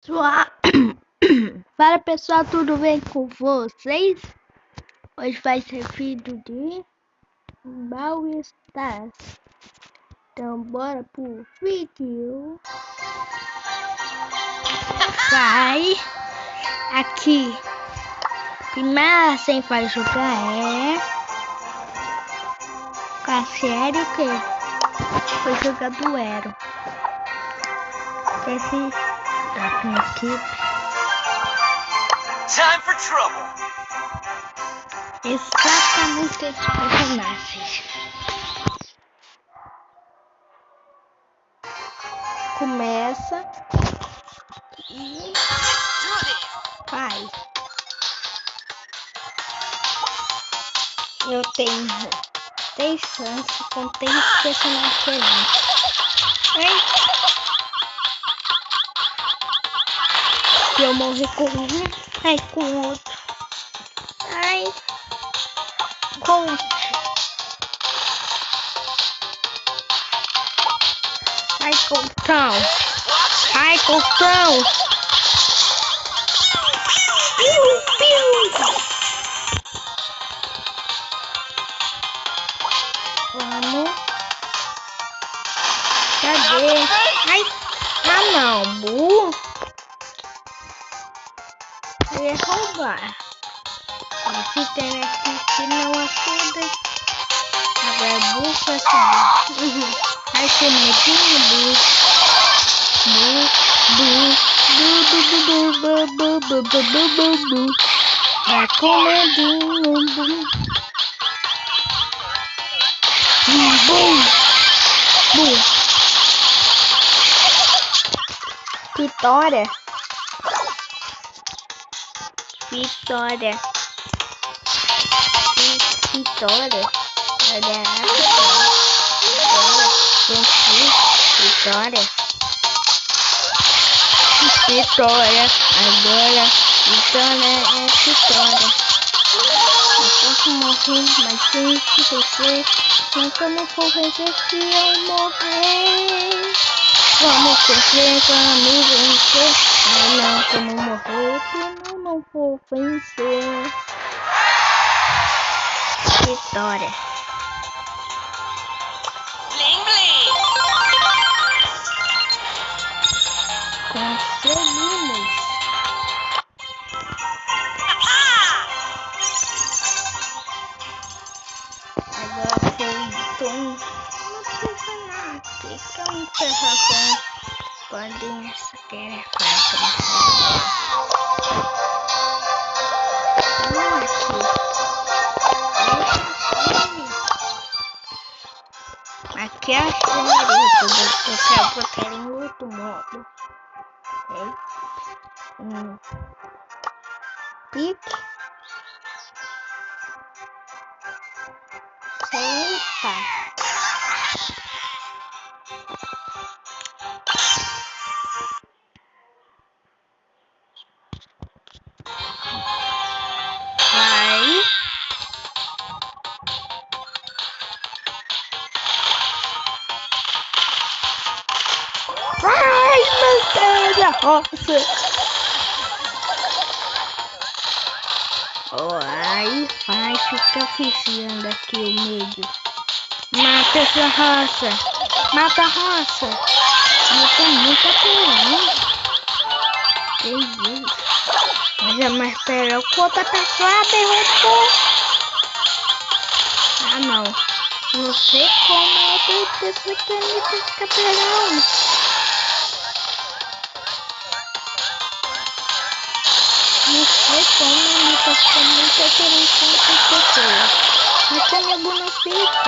Fala pessoal, tudo bem com vocês? Hoje vai ser vídeo de Brawl Stars. Então bora pro vídeo. Vai aqui. Primeira sem vai jogar é com a série que foi jogar duelo. Esse equipe. Time for trouble. Exatamente esses personagens. Começa e vai. Eu tenho três chances com três personagens diferentes. Hein? Se eu morrer com um, ai com outro. Ai. Com Ai, Coltão. Ai, Coltão. Piu, piu. Vamos. Cadê? Ai. Ah, não. Esse tem aqui que não ajuda. Agora bufa assim. Uhum. Ai, que medinho, bu, bu, bu, bu, bu, bu, bu, bu, bu, bu, bu. Vai com medinho, bu. Bu, bu. Vitória. Vitória. Vitória. Olha Vitória. Vitória. Agora. Vitória é vitória. Eu posso morrer, mas tem que vencer. Nunca não for se eu morrer. Vamos vencer, vamos vencer. Ai não, como morrer, não vou vencer. Vitória. Aqui é a senhorita, eu quero botar em outro modo. Okay? Um pique. Eita! Ai, mantém a roça. Oh, aí faz fica oficiando aqui o medo. Mata essa roça. Mata a roça. tenho muita coisa. É que isso. Mas a Marcelo, outra tá pessoa derrubou. Ah, não. Não sei como é que pessoa quer é me capturar. Recomendo, faço muita diferença nas pessoas. Mas tem algumas pessoas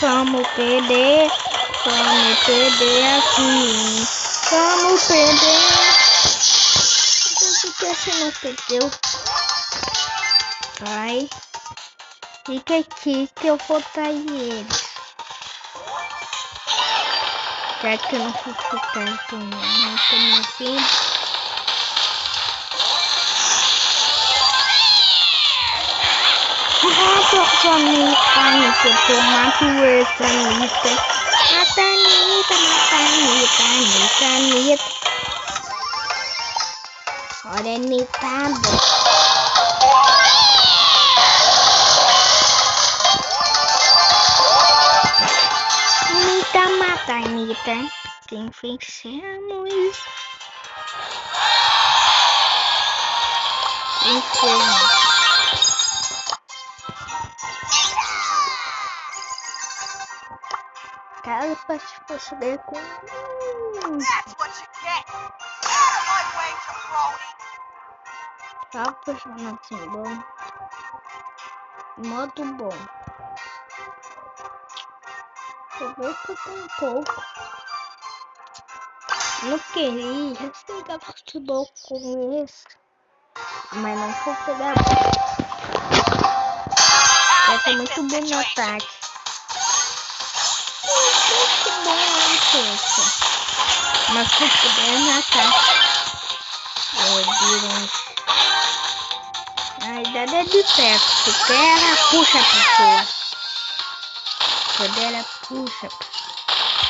Vamos perder, vamos perder assim, vamos perder. Por que você não perdeu? Sai. Fica aqui que eu vou trair eles. Já que eu não fui ficar com não tô me ouvindo. Ah, Anitta, Anitta, eu mato essa Anitta. Mata Anitta, mata Anitta, Anitta, Anitta. Olha, Anitta. Anitta, quem fechamos. Inferno. Te perceber com. Só personagem bom. Modo bom. Eu vou ficar um pouco. Não queria jogar futebol com esse. Mas não vou pegar. Vai ser muito bom no ataque. Isso. Mas se puder no ataque. A idade é de perto. Se quer, puxa a pessoa. Poder puxa.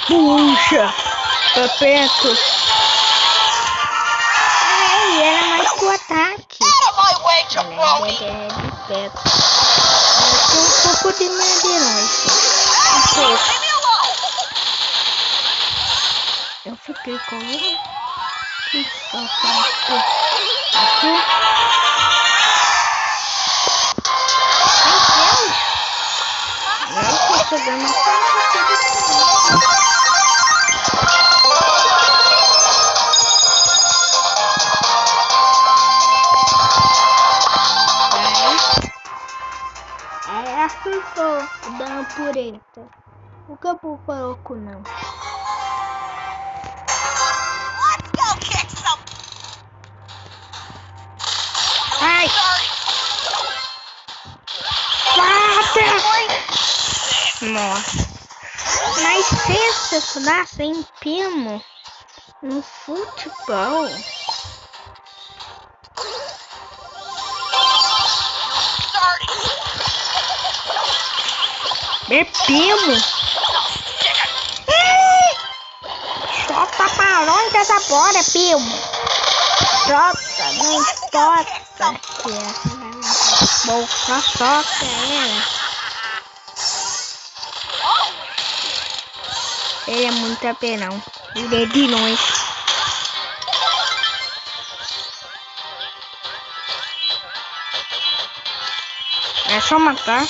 Puxa! Pra perto. Ai, era mais pro ataque. Ela é de perto. Mas tem um pouco de madeirante. Eu fiquei com ele. Que só Aqui. programa É assim for da pureta. O campo coloco não. Mas se estudasse em Pimo no futebol. É Pimo. Solta pra onde essa bola, Pimo. Solta, não importa. Que é. Boca, solta ela. Ele é muito apelão. Ele é de nós. É só matar.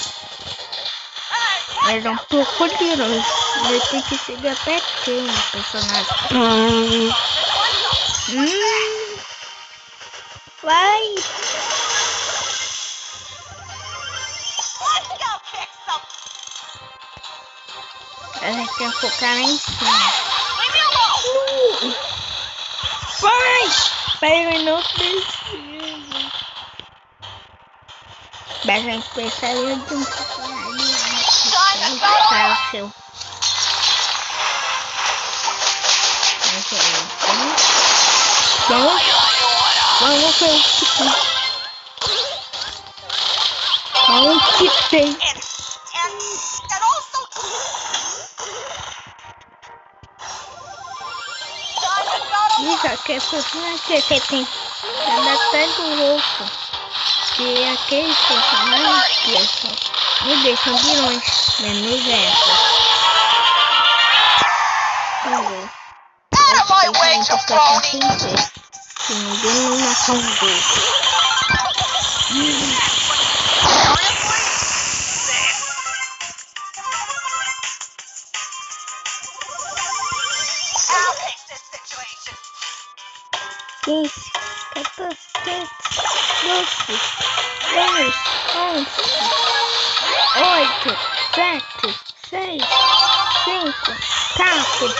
Mas é um pouco de nós. Ele tem que chegar pertinho o personagem. Hum. Hum. Vai. Ela quer focar lá em cima. Uh, vai! Pega no preciso. Mas a gente precisaria de um personagem. Para o seu. Vamos. Vamos ver o que tem. Vamos que tem. Diga que é personagem que você tem. Até do louco. Que aqueles personagens que são, me deixam vilões. Menos essa. Out of my way, jabroni! Se ninguém não matar os dois. Oito, sete, seis, cinco, quatro,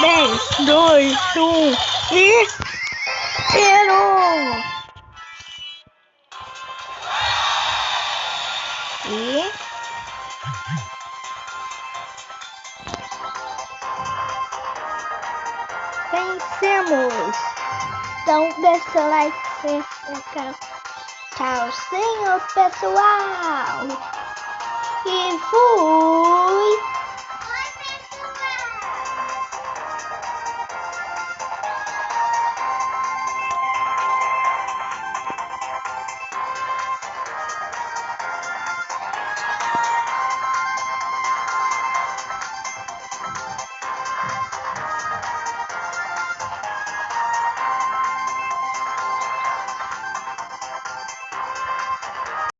dez, dois, um e zero. E vencemos! Então deixa o like, se inscreve. Tchau, senhor pessoal! E fui!